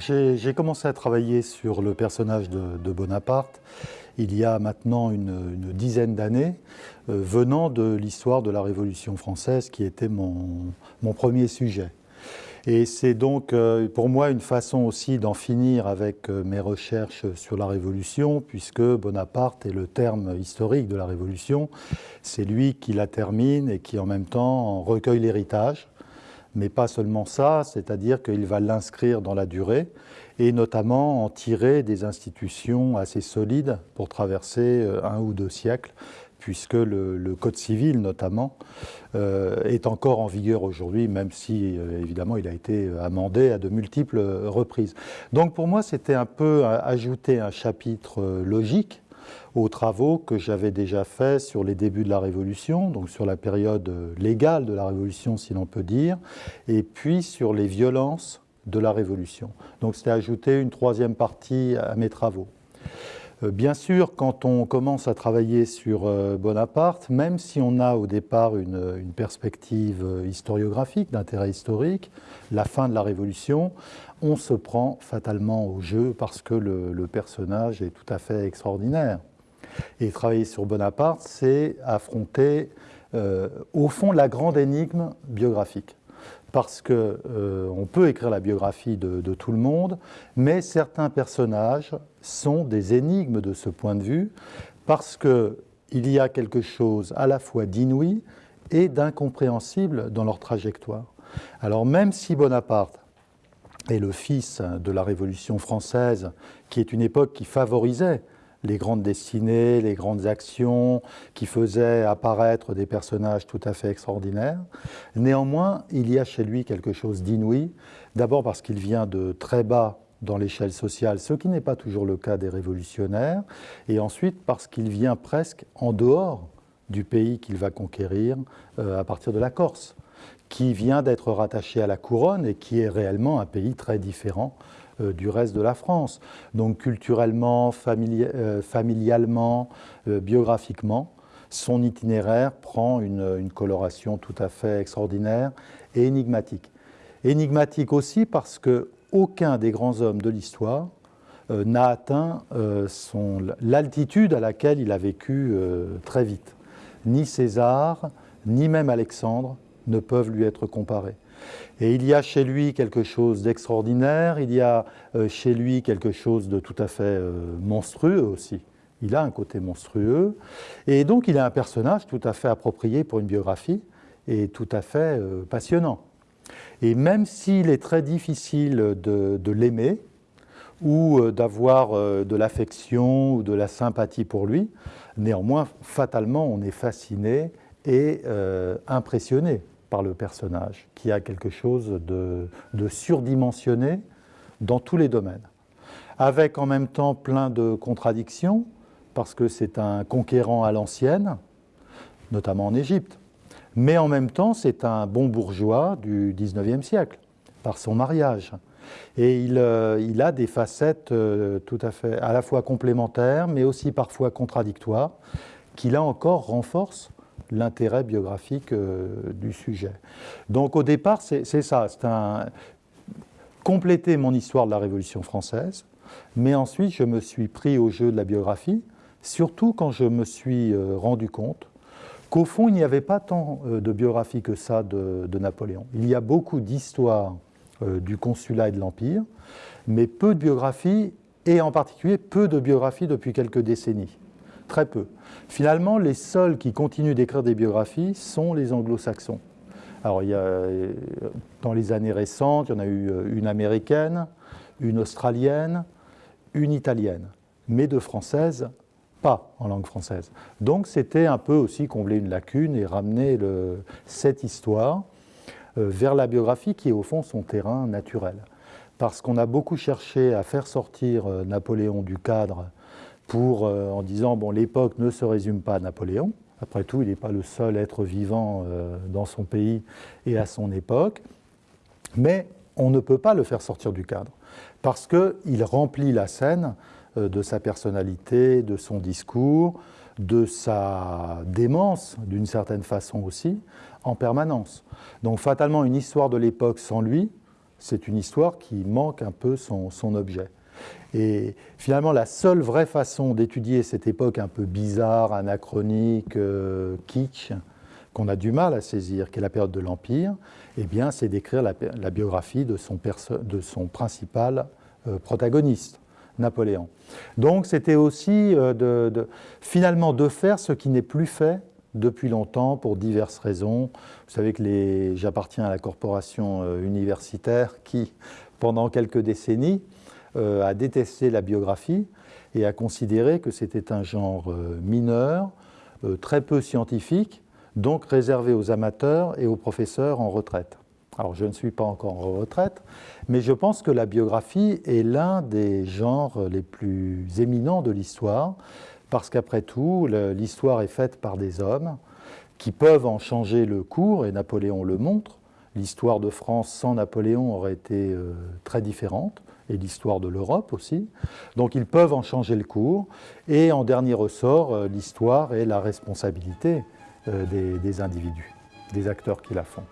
j'ai commencé à travailler sur le personnage de, Bonaparte il y a maintenant une, dizaine d'années, euh, venant de l'histoire de la Révolution française qui était mon, premier sujet. Et c'est donc euh, pour moi une façon aussi d'en finir avec euh, mes recherches sur la Révolution, puisque Bonaparte est le terme historique de la Révolution. C'est lui qui la termine et qui en même temps recueille l'héritage mais pas seulement ça, c'est-à-dire qu'il va l'inscrire dans la durée et notamment en tirer des institutions assez solides pour traverser euh, un ou deux siècles, puisque le, Code civil notamment euh, est encore en vigueur aujourd'hui, même si euh, évidemment il a été amendé à de multiples reprises. Donc pour moi c'était un peu ajouter un chapitre logique aux travaux que j'avais déjà faits sur les débuts de la Révolution, donc sur la période légale de la Révolution, si l'on peut dire, et puis sur les violences de la Révolution. Donc c'était ajouter une troisième partie à mes travaux. Euh, bien sûr, quand on commence à travailler sur euh, Bonaparte, même si on a au départ une, perspective euh, historiographique, d'intérêt historique, la fin de la Révolution, on se prend fatalement au jeu parce que le personnage est tout à fait extraordinaire. Et travailler sur Bonaparte, c'est affronter, au fond, la grande énigme biographique. Parce qu'on euh, peut écrire la biographie de, tout le monde, mais certains personnages sont des énigmes de ce point de vue, parce qu'il y a quelque chose à la fois d'inouï et d'incompréhensible dans leur trajectoire. Alors même si Bonaparte est le fils de la Révolution française, qui est une époque qui favorisait les grandes destinées, les grandes actions qui faisaient apparaître des personnages tout à fait extraordinaires. Néanmoins, il y a chez lui quelque chose d'inouï, d'abord parce qu'il vient de très bas dans l'échelle sociale, ce qui n'est pas toujours le cas des révolutionnaires, et ensuite parce qu'il vient presque en dehors du pays qu'il va conquérir euh, à partir de la Corse, qui vient d'être rattaché à la couronne et qui est réellement un pays très différent du reste de la France. Donc culturellement, euh, familialement, euh, biographiquement, son itinéraire prend une, coloration tout à fait extraordinaire et énigmatique. Énigmatique aussi parce que aucun des grands hommes de l'histoire n'a atteint l'altitude à laquelle il a vécu très vite. Ni César, ni même Alexandre ne peuvent lui être comparés. Et il y a chez lui quelque chose d'extraordinaire, il y a euh, chez lui quelque chose de tout à fait euh, monstrueux aussi. Il a un côté monstrueux, et donc il a un personnage tout à fait approprié pour une biographie, et tout à fait euh, passionnant. Et même s'il est très difficile de, l'aimer, ou d'avoir de l'affection ou de la sympathie pour lui, néanmoins, fatalement, on est fasciné et impressionné par le personnage, qui a quelque chose de, surdimensionné dans tous les domaines, avec en même temps plein de contradictions, parce que c'est un conquérant à l'ancienne, notamment en Égypte, mais en même temps c'est un bon bourgeois du XIXe siècle, par son mariage. Et il, euh, a des facettes euh, tout à fait à la fois complémentaires, mais aussi parfois contradictoires, qui là encore renforcent l'intérêt biographique euh, du sujet. Donc au départ, c'est ça, c'est un compléter mon histoire de la Révolution française, mais ensuite je me suis pris au jeu de la biographie, surtout quand je me suis euh, rendu compte qu'au fond, il n'y avait pas tant euh, de biographie que ça de, Napoléon. Il y a beaucoup d'histoires du consulat et de l'Empire, mais peu de biographies, et en particulier peu de biographies depuis quelques décennies très peu. Finalement, les seuls qui continuent d'écrire des biographies sont les anglo-saxons. Alors, il y a, dans les années récentes, il y en a eu euh, une américaine, une australienne, une italienne, mais de françaises, pas en langue française. Donc, c'était un peu aussi combler une lacune et ramener cette histoire euh, vers la biographie qui est au fond son terrain naturel. Parce qu'on a beaucoup cherché à faire sortir euh, Napoléon du cadre pour, euh, en disant bon, l'époque ne se résume pas à Napoléon. Après tout, il n'est pas le seul être vivant euh, dans son pays et à son époque. Mais on ne peut pas le faire sortir du cadre parce qu'il remplit la scène euh, de sa personnalité, de son discours, de sa démence, d'une certaine façon aussi, en permanence. Donc fatalement, une histoire de l'époque sans lui c'est une histoire qui manque un peu son, objet. Et finalement, la seule vraie façon d'étudier cette époque un peu bizarre, anachronique, euh, kitsch, qu'on a du mal à saisir, qui est la période de l'Empire, eh bien, c'est d'écrire la, biographie de son, principal euh, protagoniste, Napoléon. Donc, c'était aussi euh, finalement de faire ce qui n'est plus fait depuis longtemps pour diverses raisons. Vous savez que j'appartiens à la corporation euh, universitaire qui, pendant quelques décennies, a détesté la biographie et a considéré que c'était un genre mineur, très peu scientifique, donc réservé aux amateurs et aux professeurs en retraite. Alors je ne suis pas encore en retraite, mais je pense que la biographie est l'un des genres les plus éminents de l'histoire, parce qu'après tout, l'histoire est faite par des hommes qui peuvent en changer le cours, et Napoléon le montre. L'histoire de France sans Napoléon aurait été euh, très différente, et l'histoire de l'Europe aussi. Donc ils peuvent en changer le cours, et en dernier ressort, euh, l'histoire est la responsabilité euh, des, individus, des acteurs qui la font.